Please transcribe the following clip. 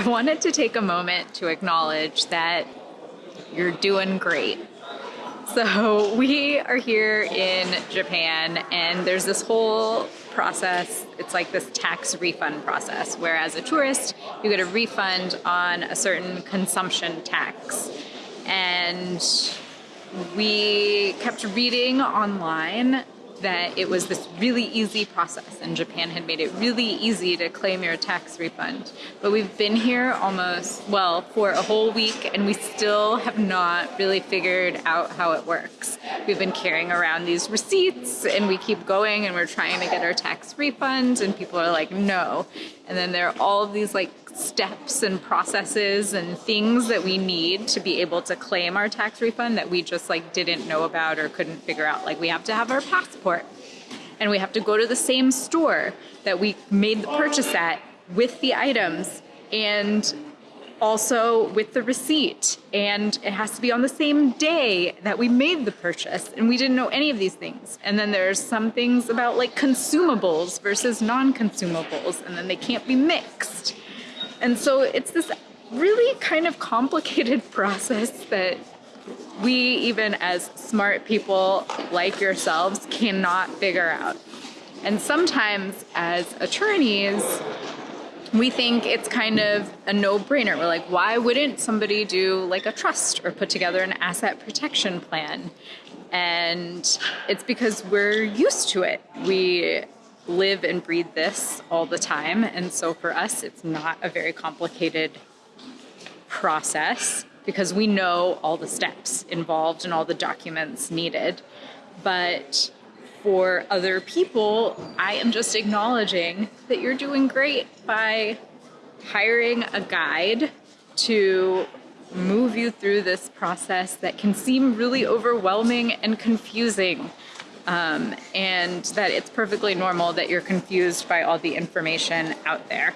I wanted to take a moment to acknowledge that you're doing great. So we are here in Japan and there's this whole process. It's like this tax refund process where as a tourist, you get a refund on a certain consumption tax. And we kept reading online that it was this really easy process and Japan had made it really easy to claim your tax refund. But we've been here almost, well, for a whole week and we still have not really figured out how it works. We've been carrying around these receipts and we keep going and we're trying to get our tax refund and people are like, no. And then there are all of these like steps and processes and things that we need to be able to claim our tax refund that we just like didn't know about or couldn't figure out. Like we have to have our passport and we have to go to the same store that we made the purchase at with the items and also with the receipt and it has to be on the same day that we made the purchase and we didn't know any of these things and then there's some things about like consumables versus non-consumables and then they can't be mixed and so it's this really kind of complicated process that we, even as smart people like yourselves, cannot figure out. And sometimes as attorneys, we think it's kind of a no-brainer. We're like, why wouldn't somebody do like a trust or put together an asset protection plan? And it's because we're used to it. We live and breathe this all the time. And so for us, it's not a very complicated process because we know all the steps involved and all the documents needed. But for other people, I am just acknowledging that you're doing great by hiring a guide to move you through this process that can seem really overwhelming and confusing um, and that it's perfectly normal that you're confused by all the information out there.